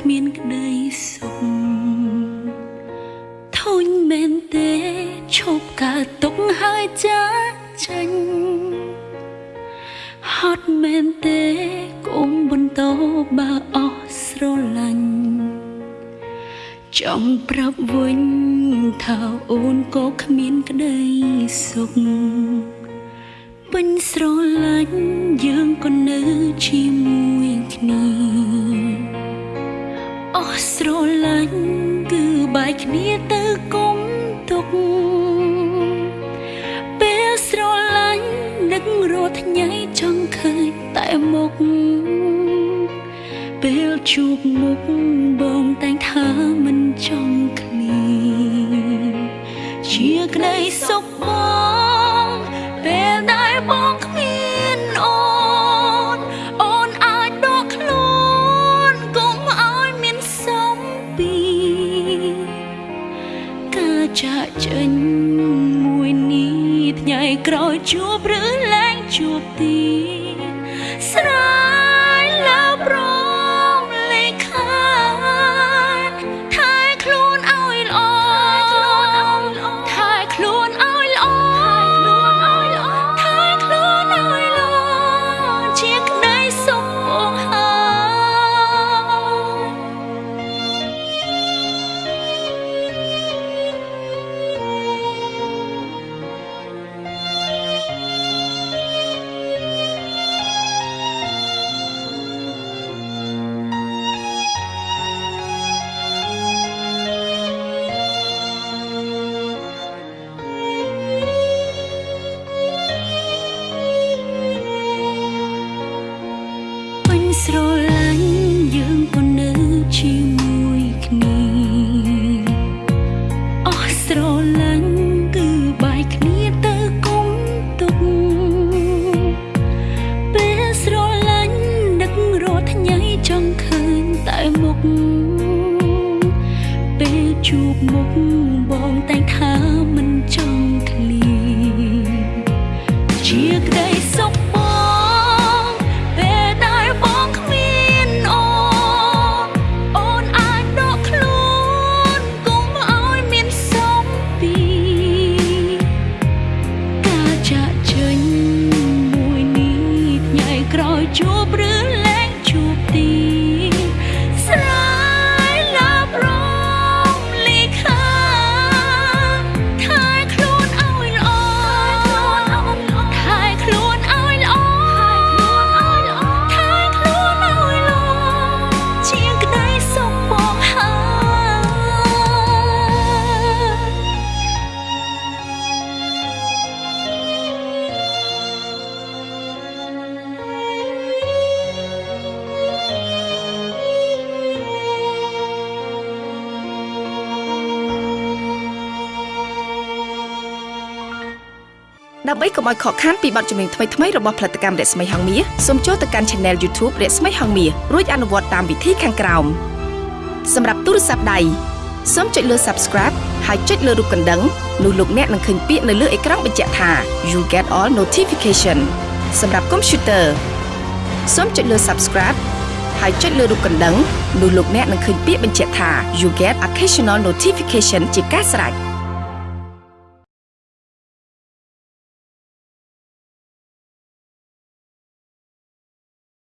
បងគ្មានក្តីសុខធុញមែនទេឈប់កើតទុកហើយចាចាញ់ហត់មែនទេគុំបន្តបើអស់ស្រឡាញ់ចង់ប្រាប់វិញថាអូនក៏គ្មានក្តីសុខពេញស្រឡាញ់យើងក៏នៅជាមួយគ្នាអ ស់ស្រឡាញ់គឺបែកគ្នាទៅគុំទុកពេលស្រឡាញ់នឹករត់ថ្ងៃចង់ឃើញតែមុខពេលជួបមុខបងតែងថាមិនចង់ឃ្លាជាក្តីសុខបង ចាក់ចេញមួយនេះថ្ងៃក្រោយជួបឬលែងជួបទៀតស្រាយលើប្រ ជួបមុខបងតែងថា ដើម្បីកុំឲ្យខកខានពីបទចម្រៀងថ្មីៗរបស់ផលិតកម្មរស្មីហងមាសសូមចូលទៅកាន់ Channel YouTube រស្មីហងមាសរួចអនុវត្តតាមវិធីខាងក្រោមសម្រាប់ទូរស័ព្ទដៃសូមចុចលើ Subscribe ហើយចុចលើរូបកណ្ដឹងនោះលោកអ្នកនឹងឃើញពាក្យនៅលើអេក្រង់បញ្ជាក់ថា You get all notification សម្រាប់ Computer សូមចុចលើ Subscribe ហើយចុចលើរូបកណ្ដឹងនោះលោកអ្នកនឹងឃើញពាក្យបញ្ជាក់ថា You get occasional notification ជាការស្រេច។